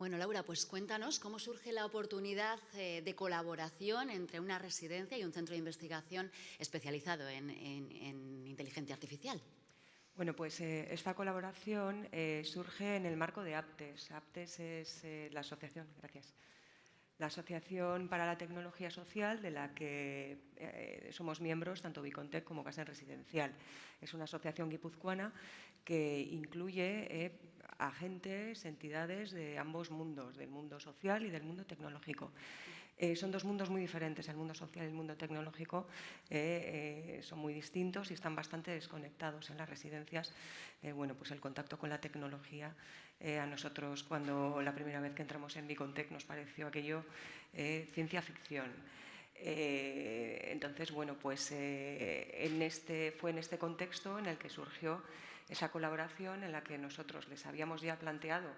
Bueno, Laura, pues cuéntanos cómo surge la oportunidad eh, de colaboración entre una residencia y un centro de investigación especializado en, inteligencia artificial. Bueno, pues eh, esta colaboración eh, surge en el marco de APTES. APTES es la asociación, gracias, la Asociación para la Tecnología Social, de la que somos miembros tanto Bicontec como Casa Residencial. Es una asociación guipuzcoana que incluye agentes, entidades de ambos mundos, del mundo social y del mundo tecnológico. Eh, son dos mundos muy diferentes, el mundo social y el mundo tecnológico eh, eh, son muy distintos y están bastante desconectados en las residencias. bueno, pues el contacto con la tecnología, a nosotros cuando la primera vez que entramos en Bicontec nos pareció aquello ciencia ficción. entonces, bueno, pues este, fue en este contexto en el que surgió esa colaboración en la que nosotros les habíamos ya planteado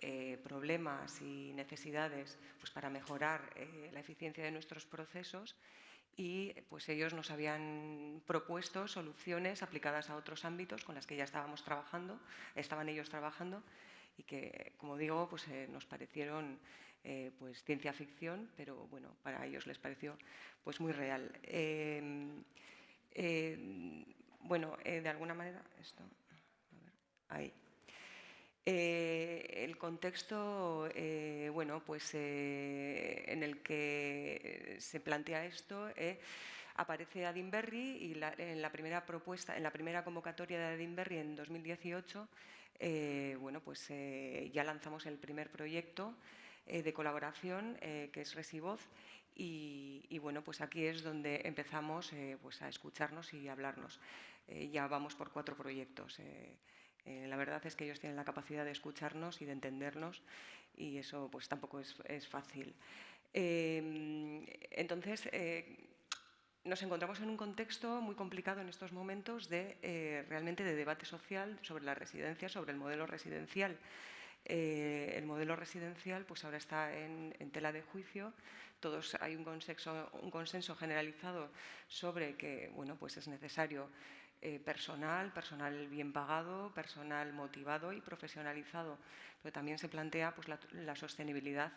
eh, problemas y necesidades pues, para mejorar eh, la eficiencia de nuestros procesos y pues ellos nos habían propuesto soluciones aplicadas a otros ámbitos con las que ya estábamos trabajando, estaban ellos trabajando y que, como digo, pues, eh, nos parecieron pues, ciencia ficción, pero bueno, para ellos les pareció pues, muy real. Em, bueno, de alguna manera, esto, Eh, el contexto eh, bueno, pues, eh, en el que se plantea esto aparece Adinberry y en la primera propuesta, en la primera convocatoria de Adinberry en 2018, bueno, pues, ya lanzamos el primer proyecto de colaboración que es Resivoz y, y, bueno, pues aquí es donde empezamos pues a escucharnos y hablarnos. ya vamos por cuatro proyectos. Eh, la verdad es que ellos tienen la capacidad de escucharnos y de entendernos y eso pues tampoco es, fácil. Em, entonces, eh, nos encontramos en un contexto muy complicado en estos momentos de eh, realmente de debate social sobre la residencia, sobre el modelo residencial. el modelo residencial pues ahora está en, tela de juicio, todos hay un consenso, un consenso generalizado sobre que bueno, pues es necesario eh, personal, personal bien pagado, personal motivado y profesionalizado. Pero también se plantea pues, la, sostenibilidad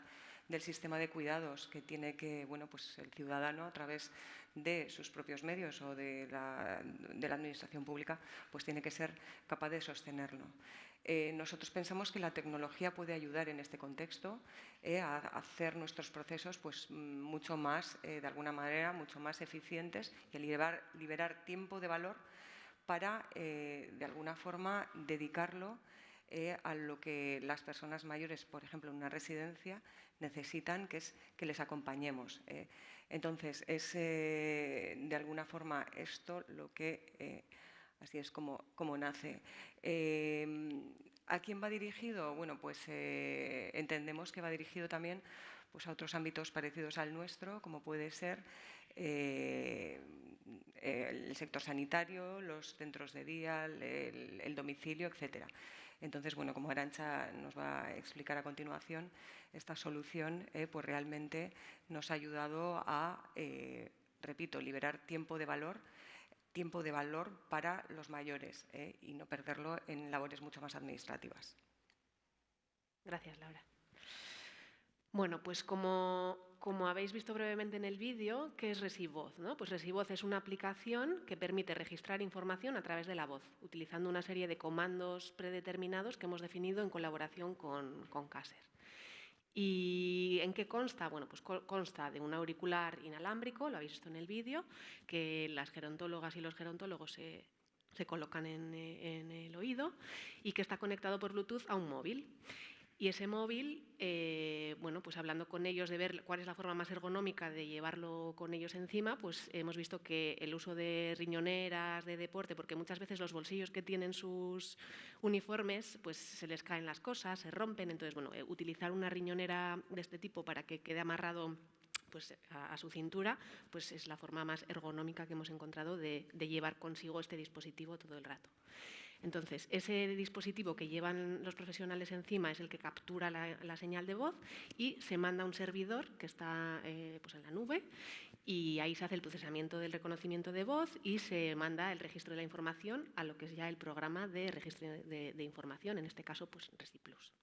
del sistema de cuidados que tiene que bueno, pues el ciudadano a través de sus propios medios o de la, administración pública pues tiene que ser capaz de sostenerlo. Eh, nosotros pensamos que la tecnología puede ayudar en este contexto eh, a hacer nuestros procesos pues, mucho más, de alguna manera, mucho más eficientes y a liberar, liberar tiempo de valor para, eh, de alguna forma, dedicarlo eh, a lo que las personas mayores, por ejemplo, en una residencia, necesitan, que es que les acompañemos. Eh. Entonces, es de alguna forma esto lo que, así es como, como nace. ¿A quién va dirigido? Bueno, pues entendemos que va dirigido también pues, a otros ámbitos parecidos al nuestro, como puede ser el sector sanitario, los centros de día, el, domicilio, etcétera. Entonces, bueno, como Arancha nos va a explicar a continuación, esta solución eh, pues realmente nos ha ayudado a, eh, repito, liberar tiempo de valor tiempo de valor para los mayores eh, y no perderlo en labores mucho más administrativas. Gracias, Laura. Bueno, pues como como habéis visto brevemente en el vídeo, ¿qué es Resivoz? ¿no? Pues Resivoz es una aplicación que permite registrar información a través de la voz, utilizando una serie de comandos predeterminados que hemos definido en colaboración con, con Caser. ¿Y en qué consta? Bueno, pues consta de un auricular inalámbrico, lo habéis visto en el vídeo, que las gerontólogas y los gerontólogos se, colocan en, en el oído y que está conectado por Bluetooth a un móvil. Y ese móvil, eh, bueno, pues hablando con ellos de ver cuál es la forma más ergonómica de llevarlo con ellos encima, pues hemos visto que el uso de riñoneras, de deporte, porque muchas veces los bolsillos que tienen sus uniformes, pues se les caen las cosas, se rompen, entonces, bueno, eh, utilizar una riñonera de este tipo para que quede amarrado pues, a, su cintura, pues es la forma más ergonómica que hemos encontrado de llevar consigo este dispositivo todo el rato. Entonces, ese dispositivo que llevan los profesionales encima es el que captura la, señal de voz y se manda a un servidor que está eh, pues en la nube y ahí se hace el procesamiento del reconocimiento de voz y se manda el registro de la información a lo que es ya el programa de registro de, información, en este caso pues ResiPlus.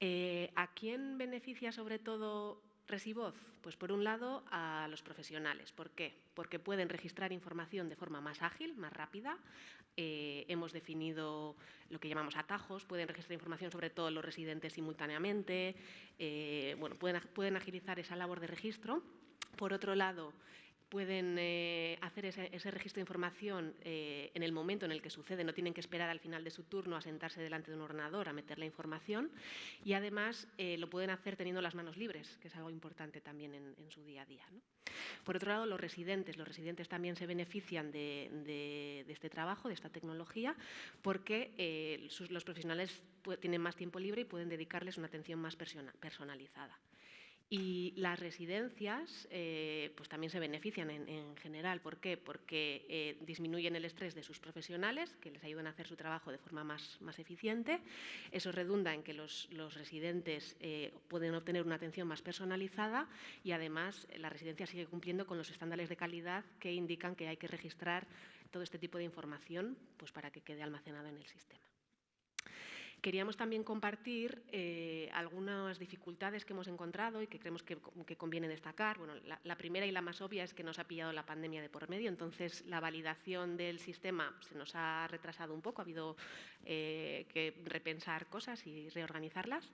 Eh, ¿A quién beneficia sobre todo Resivoz? Pues por un lado a los profesionales. ¿Por qué? Porque pueden registrar información de forma más ágil, más rápida. Eh, hemos definido lo que llamamos atajos, pueden registrar información sobre todos los residentes simultáneamente, eh, bueno, pueden, pueden agilizar esa labor de registro. Por otro lado, pueden eh, hacer ese, registro de información eh, en el momento en el que sucede, no tienen que esperar al final de su turno a sentarse delante de un ordenador a meter la información y además eh, lo pueden hacer teniendo las manos libres, que es algo importante también en, su día a día. Por otro lado, los residentes, los residentes también se benefician de, este trabajo, de esta tecnología, porque los profesionales tienen más tiempo libre y pueden dedicarles una atención más personalizada. Y las residencias eh, pues también se benefician en, general. ¿Por qué? Porque eh, disminuyen el estrés de sus profesionales, que les ayudan a hacer su trabajo de forma más, más eficiente. Eso redunda en que los, los residentes eh, pueden obtener una atención más personalizada y además la residencia sigue cumpliendo con los estándares de calidad que indican que hay que registrar todo este tipo de información pues, para que quede almacenado en el sistema. Queríamos también compartir eh, algunas dificultades que hemos encontrado y que creemos que, conviene destacar. Bueno, la, primera y la más obvia es que nos ha pillado la pandemia de por medio, entonces la validación del sistema se nos ha retrasado un poco, ha habido eh, que repensar cosas y reorganizarlas.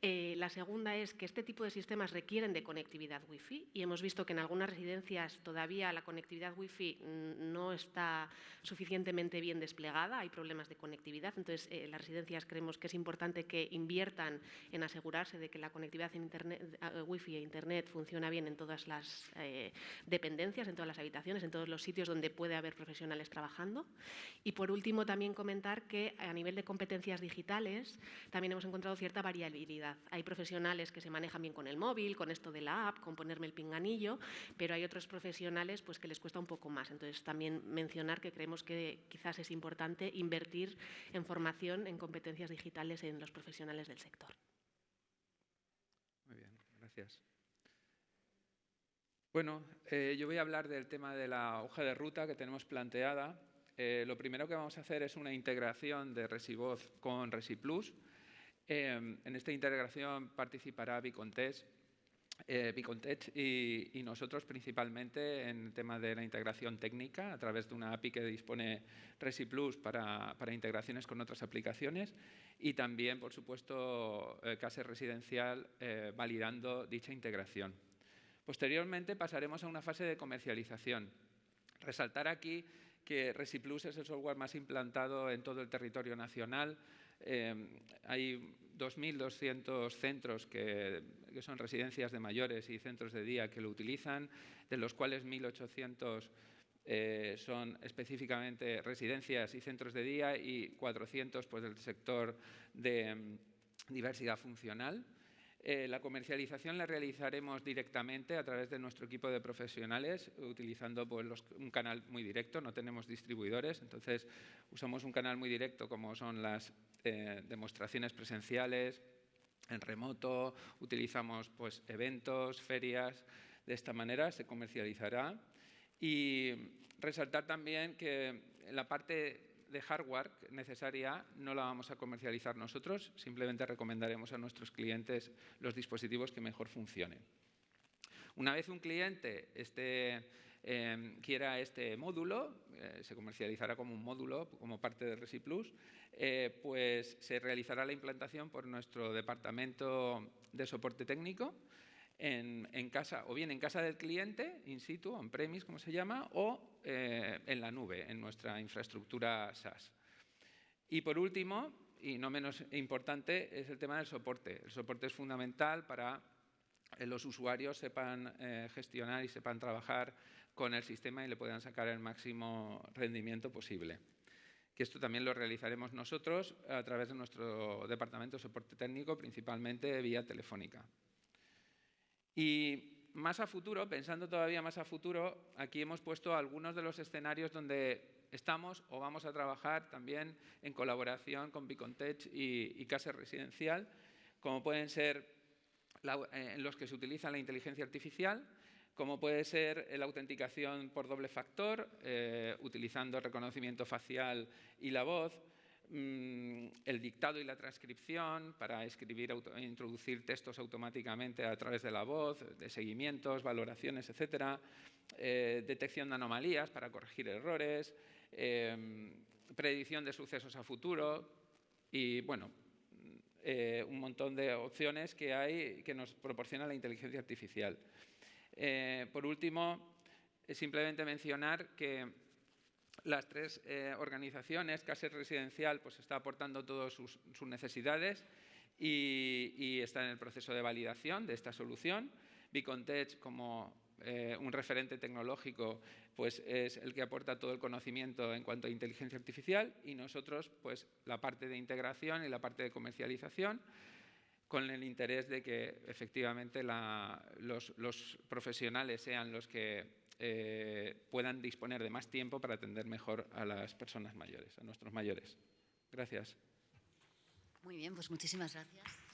Eh, la segunda es que este tipo de sistemas requieren de conectividad Wi-Fi y hemos visto que en algunas residencias todavía la conectividad Wi-Fi no está suficientemente bien desplegada, hay problemas de conectividad, entonces eh, las residencias creemos que es importante que inviertan en asegurarse de que la conectividad en internet, Wi-Fi e Internet funciona bien en todas las eh, dependencias, en todas las habitaciones, en todos los sitios donde puede haber profesionales trabajando. Y por último, también comentar que a nivel de competencias digitales también hemos encontrado cierta variabilidad hay profesionales que se manejan bien con el móvil, con esto de la app, con ponerme el pinganillo, pero hay otros profesionales pues, que les cuesta un poco más. Entonces, también mencionar que creemos que quizás es importante invertir en formación en competencias digitales en los profesionales del sector. Muy bien, gracias. Bueno, eh, yo voy a hablar del tema de la hoja de ruta que tenemos planteada. Eh, lo primero que vamos a hacer es una integración de Resivoz con ResiPlus. Em, en esta integración participará Bicontech, eh, y, nosotros principalmente en el tema de la integración técnica a través de una API que dispone ResiPlus para, para integraciones con otras aplicaciones y también, por supuesto, eh, Case Residencial eh, validando dicha integración. Posteriormente pasaremos a una fase de comercialización. Resaltar aquí que ResiPlus es el software más implantado en todo el territorio nacional, Em, hay 2.200 centros que, son residencias de mayores y centros de día que lo utilizan, de los cuales 1.800 eh, son específicamente residencias y centros de día y 400 pues, del sector de em, diversidad funcional. Eh, la comercialización la realizaremos directamente a través de nuestro equipo de profesionales, utilizando pues, un canal muy directo, no tenemos distribuidores, entonces usamos un canal muy directo como son las eh, demostraciones presenciales, en remoto, utilizamos pues, eventos, ferias, de esta manera se comercializará. Y resaltar también que la parte de hardware necesaria no la vamos a comercializar nosotros, simplemente recomendaremos a nuestros clientes los dispositivos que mejor funcionen. Una vez un cliente esté Em, quiera este módulo, eh, se comercializará como un módulo, como parte de ResiPlus, eh, pues se realizará la implantación por nuestro departamento de soporte técnico en, casa, o bien en casa del cliente, in situ, on-premise, como se llama, o eh, en la nube, en nuestra infraestructura SaaS. Y por último, y no menos importante, es el tema del soporte. El soporte es fundamental para que los usuarios sepan gestionar y sepan trabajar con el sistema y le puedan sacar el máximo rendimiento posible. Que esto también lo realizaremos nosotros a través de nuestro departamento de soporte técnico, principalmente vía telefónica. Y más a futuro, pensando todavía más a futuro, aquí hemos puesto algunos de los escenarios donde estamos o vamos a trabajar también en colaboración con Bicontech y, Casa Residencial, como pueden ser eh, en los que se utiliza la inteligencia artificial, como puede ser la autenticación por doble factor, eh, utilizando reconocimiento facial y la voz, el dictado y la transcripción para escribir, introducir textos automáticamente a través de la voz, de seguimientos, valoraciones, etcétera, eh, detección de anomalías para corregir errores, em, predicción de sucesos a futuro y, bueno, eh, un montón de opciones que hay que nos proporciona la inteligencia artificial. Eh, por último, simplemente mencionar que las tres eh, organizaciones, Caser Residencial pues está aportando todas sus, necesidades y, está en el proceso de validación de esta solución. Bicontech, como eh, un referente tecnológico, pues es el que aporta todo el conocimiento en cuanto a inteligencia artificial y nosotros pues la parte de integración y la parte de comercialización con el interés de que efectivamente los profesionales sean los que eh, puedan disponer de más tiempo para atender mejor a las personas mayores, a nuestros mayores. Gracias. Muy bien, pues muchísimas gracias.